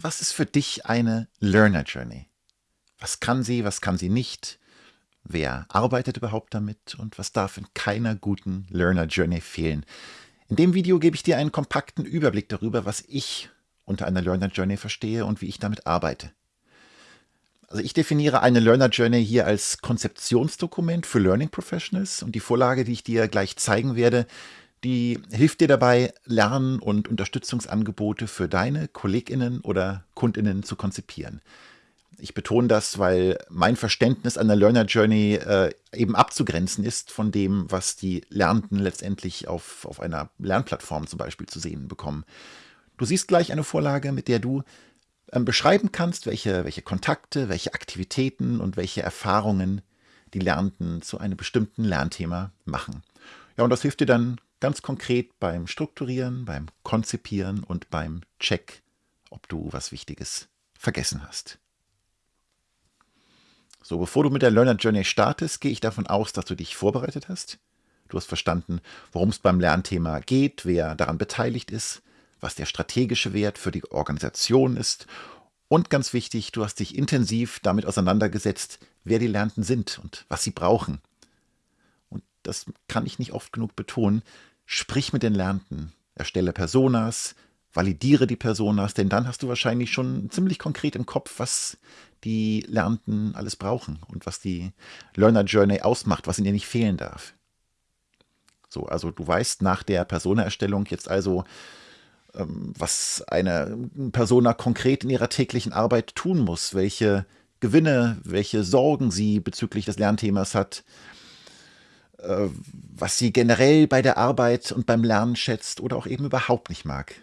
was ist für dich eine Learner Journey? Was kann sie, was kann sie nicht? Wer arbeitet überhaupt damit und was darf in keiner guten Learner Journey fehlen? In dem Video gebe ich dir einen kompakten Überblick darüber, was ich unter einer Learner Journey verstehe und wie ich damit arbeite. Also ich definiere eine Learner Journey hier als Konzeptionsdokument für Learning Professionals und die Vorlage, die ich dir gleich zeigen werde, die hilft dir dabei, Lern- und Unterstützungsangebote für deine KollegInnen oder KundInnen zu konzipieren. Ich betone das, weil mein Verständnis einer Learner Journey äh, eben abzugrenzen ist von dem, was die Lernenden letztendlich auf, auf einer Lernplattform zum Beispiel zu sehen bekommen. Du siehst gleich eine Vorlage, mit der du ähm, beschreiben kannst, welche, welche Kontakte, welche Aktivitäten und welche Erfahrungen die Lernenden zu einem bestimmten Lernthema machen. Ja, und das hilft dir dann ganz konkret beim Strukturieren, beim Konzipieren und beim Check, ob du was Wichtiges vergessen hast. So, bevor du mit der Learner Journey startest, gehe ich davon aus, dass du dich vorbereitet hast. Du hast verstanden, worum es beim Lernthema geht, wer daran beteiligt ist, was der strategische Wert für die Organisation ist und ganz wichtig, du hast dich intensiv damit auseinandergesetzt, wer die Lernenden sind und was sie brauchen. Das kann ich nicht oft genug betonen. Sprich mit den Lernenden, erstelle Personas, validiere die Personas, denn dann hast du wahrscheinlich schon ziemlich konkret im Kopf, was die Lernenden alles brauchen und was die Learner Journey ausmacht, was ihr nicht fehlen darf. So, also du weißt nach der Persona-Erstellung jetzt also, ähm, was eine Persona konkret in ihrer täglichen Arbeit tun muss, welche Gewinne, welche Sorgen sie bezüglich des Lernthemas hat, was sie generell bei der Arbeit und beim Lernen schätzt oder auch eben überhaupt nicht mag.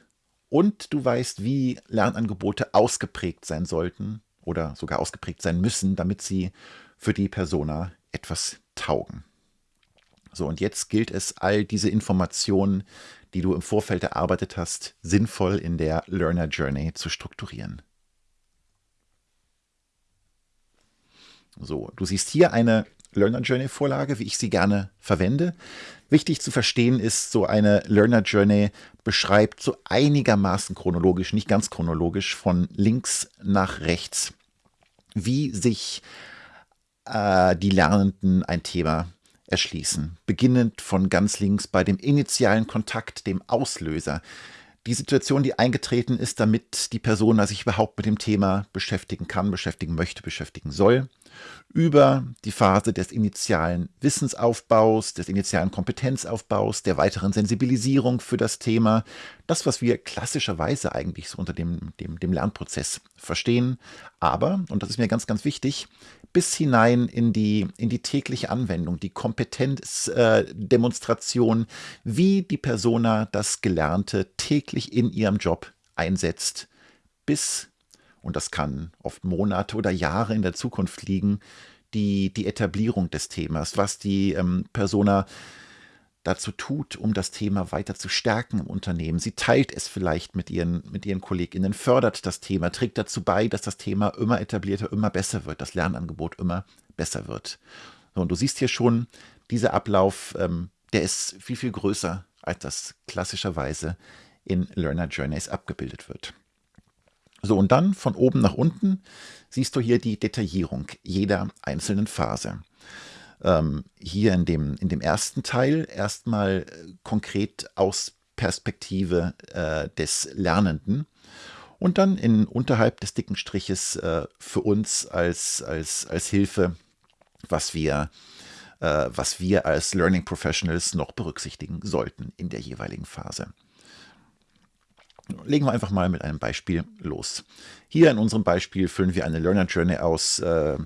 Und du weißt, wie Lernangebote ausgeprägt sein sollten oder sogar ausgeprägt sein müssen, damit sie für die Persona etwas taugen. So, und jetzt gilt es, all diese Informationen die du im Vorfeld erarbeitet hast, sinnvoll in der Learner Journey zu strukturieren. So, du siehst hier eine Learner Journey Vorlage, wie ich sie gerne verwende. Wichtig zu verstehen ist, so eine Learner Journey beschreibt so einigermaßen chronologisch, nicht ganz chronologisch, von links nach rechts, wie sich äh, die Lernenden ein Thema erschließen, beginnend von ganz links bei dem initialen Kontakt, dem Auslöser. Die Situation, die eingetreten ist, damit die Person sich überhaupt mit dem Thema beschäftigen kann, beschäftigen möchte, beschäftigen soll, über die Phase des initialen Wissensaufbaus, des initialen Kompetenzaufbaus, der weiteren Sensibilisierung für das Thema, das, was wir klassischerweise eigentlich so unter dem, dem, dem Lernprozess verstehen, aber, und das ist mir ganz, ganz wichtig, bis hinein in die, in die tägliche Anwendung, die Kompetenzdemonstration, äh, wie die Persona das Gelernte täglich in ihrem Job einsetzt, bis, und das kann oft Monate oder Jahre in der Zukunft liegen, die, die Etablierung des Themas, was die ähm, Persona dazu tut, um das Thema weiter zu stärken im Unternehmen. Sie teilt es vielleicht mit ihren, mit ihren KollegInnen, fördert das Thema, trägt dazu bei, dass das Thema immer etablierter, immer besser wird, das Lernangebot immer besser wird. Und du siehst hier schon, dieser Ablauf, ähm, der ist viel, viel größer, als das klassischerweise in Learner Journeys abgebildet wird. So, und dann von oben nach unten siehst du hier die Detaillierung jeder einzelnen Phase ähm, hier in dem, in dem ersten Teil erstmal äh, konkret aus Perspektive äh, des Lernenden und dann in unterhalb des dicken Striches äh, für uns als, als, als Hilfe, was wir, äh, was wir als Learning Professionals noch berücksichtigen sollten in der jeweiligen Phase. Legen wir einfach mal mit einem Beispiel los. Hier in unserem Beispiel füllen wir eine Learner Journey aus. Äh,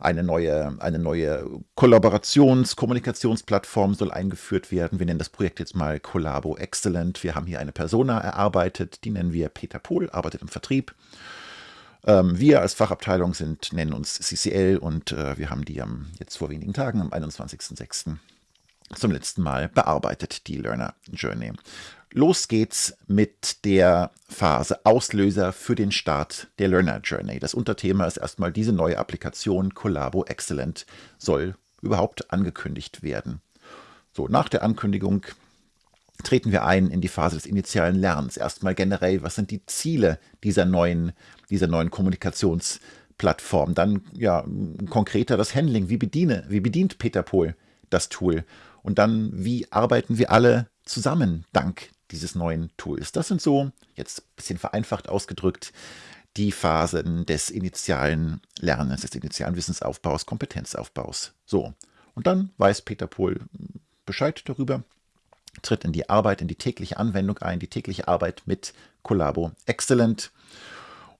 eine neue, eine neue Kollaborations-, Kommunikationsplattform soll eingeführt werden. Wir nennen das Projekt jetzt mal Collabo Excellent. Wir haben hier eine Persona erarbeitet, die nennen wir Peter Pohl, arbeitet im Vertrieb. Ähm, wir als Fachabteilung sind, nennen uns CCL und äh, wir haben die jetzt vor wenigen Tagen, am 21.06 zum letzten Mal bearbeitet, die Learner Journey. Los geht's mit der Phase Auslöser für den Start der Learner Journey. Das Unterthema ist erstmal diese neue Applikation Collabo Excellent soll überhaupt angekündigt werden. So, nach der Ankündigung treten wir ein in die Phase des initialen Lernens. Erstmal generell, was sind die Ziele dieser neuen, dieser neuen Kommunikationsplattform? Dann ja konkreter das Handling. Wie bediene, wie bedient Peter Pohl das Tool? Und dann, wie arbeiten wir alle zusammen dank dieses neuen Tools? Das sind so, jetzt ein bisschen vereinfacht ausgedrückt, die Phasen des initialen Lernens, des initialen Wissensaufbaus, Kompetenzaufbaus. So. Und dann weiß Peter Pohl Bescheid darüber, tritt in die Arbeit, in die tägliche Anwendung ein, die tägliche Arbeit mit Collabo Excellent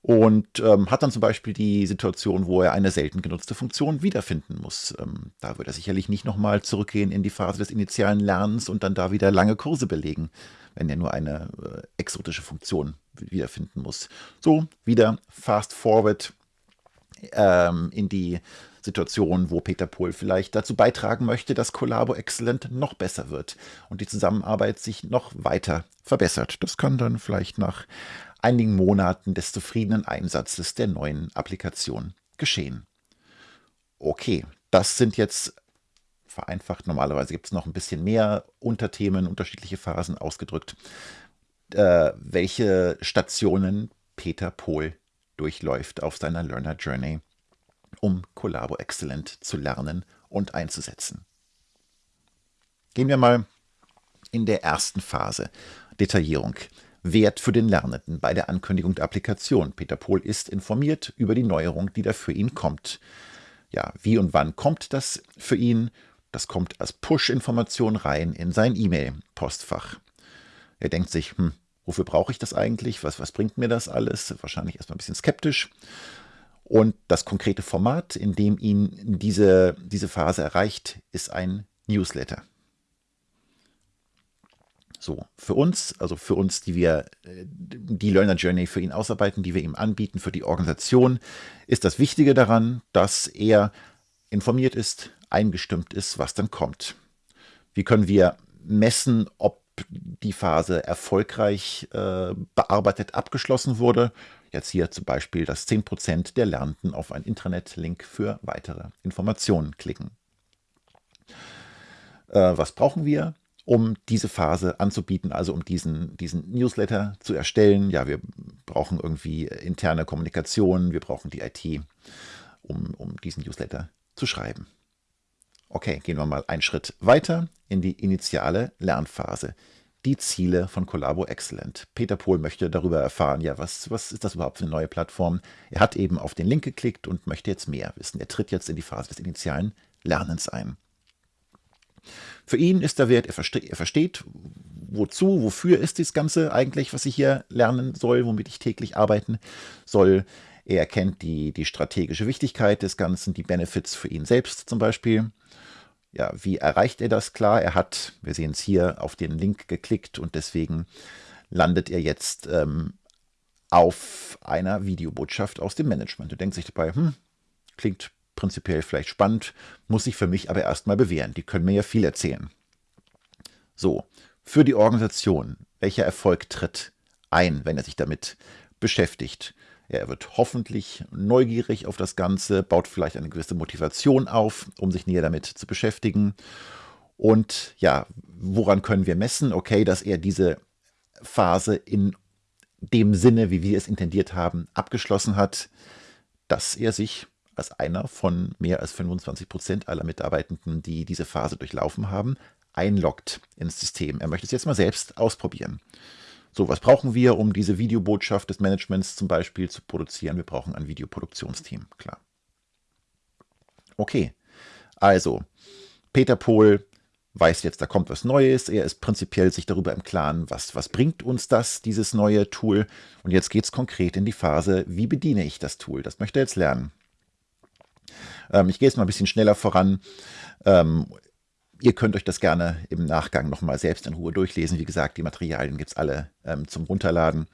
und ähm, hat dann zum Beispiel die Situation, wo er eine selten genutzte Funktion wiederfinden muss. Ähm, da wird er sicherlich nicht nochmal zurückgehen in die Phase des initialen Lernens und dann da wieder lange Kurse belegen, wenn er nur eine äh, exotische Funktion wiederfinden muss. So, wieder fast forward ähm, in die Situation, wo Peter Pohl vielleicht dazu beitragen möchte, dass Collabo Excellent noch besser wird und die Zusammenarbeit sich noch weiter verbessert. Das kann dann vielleicht nach einigen Monaten des zufriedenen Einsatzes der neuen Applikation geschehen. Okay, das sind jetzt vereinfacht. Normalerweise gibt es noch ein bisschen mehr Unterthemen, unterschiedliche Phasen ausgedrückt, äh, welche Stationen Peter Pohl durchläuft auf seiner Learner Journey, um Collabo Excellent zu lernen und einzusetzen. Gehen wir mal in der ersten Phase, Detaillierung. Wert für den Lernenden bei der Ankündigung der Applikation. Peter Pohl ist informiert über die Neuerung, die da für ihn kommt. Ja, wie und wann kommt das für ihn? Das kommt als Push-Information rein in sein E-Mail-Postfach. Er denkt sich, hm, wofür brauche ich das eigentlich? Was, was bringt mir das alles? Wahrscheinlich erstmal ein bisschen skeptisch. Und das konkrete Format, in dem ihn diese, diese Phase erreicht, ist ein Newsletter. So, für uns, also für uns, die wir äh, die Learner Journey für ihn ausarbeiten, die wir ihm anbieten, für die Organisation, ist das Wichtige daran, dass er informiert ist, eingestimmt ist, was dann kommt. Wie können wir messen, ob die Phase erfolgreich äh, bearbeitet abgeschlossen wurde? Jetzt hier zum Beispiel, dass 10% der Lernenden auf einen Intranet-Link für weitere Informationen klicken. Äh, was brauchen wir? Um diese Phase anzubieten, also um diesen, diesen Newsletter zu erstellen. Ja, wir brauchen irgendwie interne Kommunikation, wir brauchen die IT, um, um diesen Newsletter zu schreiben. Okay, gehen wir mal einen Schritt weiter in die initiale Lernphase. Die Ziele von Collabo Excellent. Peter Pohl möchte darüber erfahren, ja, was, was ist das überhaupt für eine neue Plattform? Er hat eben auf den Link geklickt und möchte jetzt mehr wissen. Er tritt jetzt in die Phase des initialen Lernens ein. Für ihn ist der Wert, er, verste er versteht, wozu, wofür ist das Ganze eigentlich, was ich hier lernen soll, womit ich täglich arbeiten soll. Er erkennt die, die strategische Wichtigkeit des Ganzen, die Benefits für ihn selbst zum Beispiel. Ja, wie erreicht er das? Klar, er hat, wir sehen es hier, auf den Link geklickt und deswegen landet er jetzt ähm, auf einer Videobotschaft aus dem Management. Du denkst sich dabei, hm, klingt prinzipiell vielleicht spannend, muss sich für mich aber erstmal bewähren. Die können mir ja viel erzählen. So, für die Organisation, welcher Erfolg tritt ein, wenn er sich damit beschäftigt? Er wird hoffentlich neugierig auf das Ganze, baut vielleicht eine gewisse Motivation auf, um sich näher damit zu beschäftigen. Und ja, woran können wir messen? Okay, dass er diese Phase in dem Sinne, wie wir es intendiert haben, abgeschlossen hat, dass er sich als einer von mehr als 25 Prozent aller Mitarbeitenden, die diese Phase durchlaufen haben, einloggt ins System. Er möchte es jetzt mal selbst ausprobieren. So, was brauchen wir, um diese Videobotschaft des Managements zum Beispiel zu produzieren? Wir brauchen ein Videoproduktionsteam, klar. Okay, also Peter Pohl weiß jetzt, da kommt was Neues. Er ist prinzipiell sich darüber im Klaren, was, was bringt uns das, dieses neue Tool. Und jetzt geht es konkret in die Phase, wie bediene ich das Tool? Das möchte er jetzt lernen. Ähm, ich gehe jetzt mal ein bisschen schneller voran. Ähm, ihr könnt euch das gerne im Nachgang nochmal selbst in Ruhe durchlesen. Wie gesagt, die Materialien gibt es alle ähm, zum Runterladen.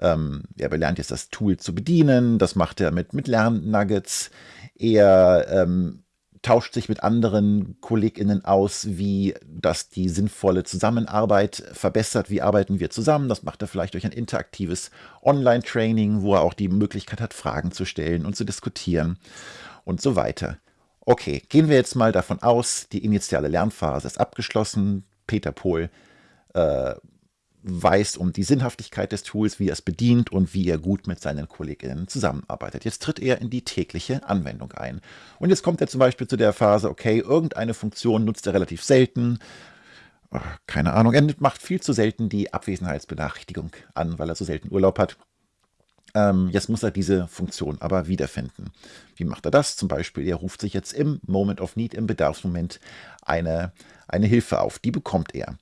Ähm, er lernt jetzt das Tool zu bedienen. Das macht er mit, mit Lernnuggets. Er ähm, tauscht sich mit anderen KollegInnen aus, wie das die sinnvolle Zusammenarbeit verbessert. Wie arbeiten wir zusammen? Das macht er vielleicht durch ein interaktives Online-Training, wo er auch die Möglichkeit hat, Fragen zu stellen und zu diskutieren und so weiter. Okay, gehen wir jetzt mal davon aus, die initiale Lernphase ist abgeschlossen. Peter Pohl äh, weiß um die Sinnhaftigkeit des Tools, wie er es bedient und wie er gut mit seinen Kolleginnen zusammenarbeitet. Jetzt tritt er in die tägliche Anwendung ein. Und jetzt kommt er zum Beispiel zu der Phase, okay, irgendeine Funktion nutzt er relativ selten. Keine Ahnung, er macht viel zu selten die Abwesenheitsbenachrichtigung an, weil er so selten Urlaub hat. Ähm, jetzt muss er diese Funktion aber wiederfinden. Wie macht er das? Zum Beispiel, er ruft sich jetzt im Moment of Need, im Bedarfsmoment, eine, eine Hilfe auf. Die bekommt er.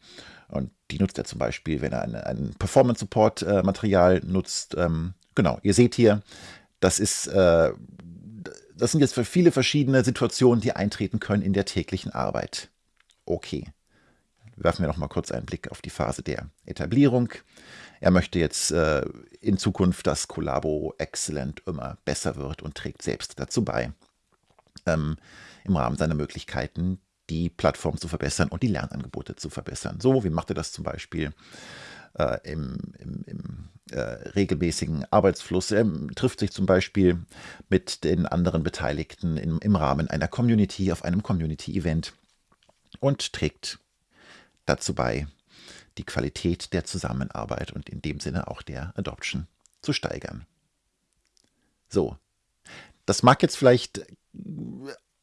Und die nutzt er zum Beispiel, wenn er eine, ein Performance-Support-Material nutzt. Ähm, genau, ihr seht hier, das ist, äh, das sind jetzt für viele verschiedene Situationen, die eintreten können in der täglichen Arbeit. Okay. Werfen wir noch mal kurz einen Blick auf die Phase der Etablierung. Er möchte jetzt äh, in Zukunft, dass Collabo Excellent immer besser wird und trägt selbst dazu bei, ähm, im Rahmen seiner Möglichkeiten die Plattform zu verbessern und die Lernangebote zu verbessern. So, wie macht er das zum Beispiel äh, im, im, im äh, regelmäßigen Arbeitsfluss? Er trifft sich zum Beispiel mit den anderen Beteiligten im, im Rahmen einer Community auf einem Community-Event und trägt dazu bei, die Qualität der Zusammenarbeit und in dem Sinne auch der Adoption zu steigern. So, das mag jetzt vielleicht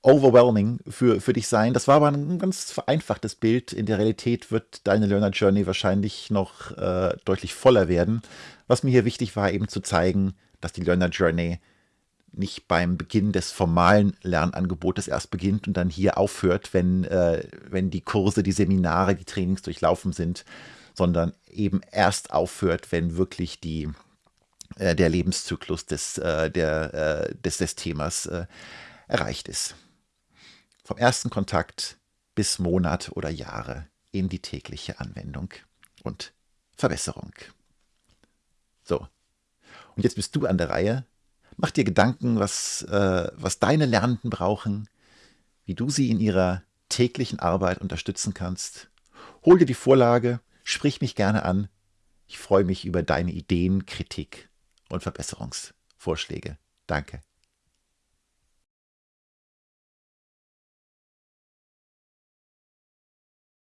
overwhelming für, für dich sein. Das war aber ein ganz vereinfachtes Bild. In der Realität wird deine Learner Journey wahrscheinlich noch äh, deutlich voller werden. Was mir hier wichtig war, eben zu zeigen, dass die Learner Journey nicht beim Beginn des formalen Lernangebotes erst beginnt und dann hier aufhört, wenn, äh, wenn die Kurse, die Seminare, die Trainings durchlaufen sind, sondern eben erst aufhört, wenn wirklich die, äh, der Lebenszyklus des, äh, der, äh, des, des Themas äh, erreicht ist. Vom ersten Kontakt bis Monat oder Jahre in die tägliche Anwendung und Verbesserung. So, und jetzt bist du an der Reihe, Mach dir Gedanken, was, äh, was deine Lernenden brauchen, wie du sie in ihrer täglichen Arbeit unterstützen kannst. Hol dir die Vorlage, sprich mich gerne an. Ich freue mich über deine Ideen, Kritik und Verbesserungsvorschläge. Danke.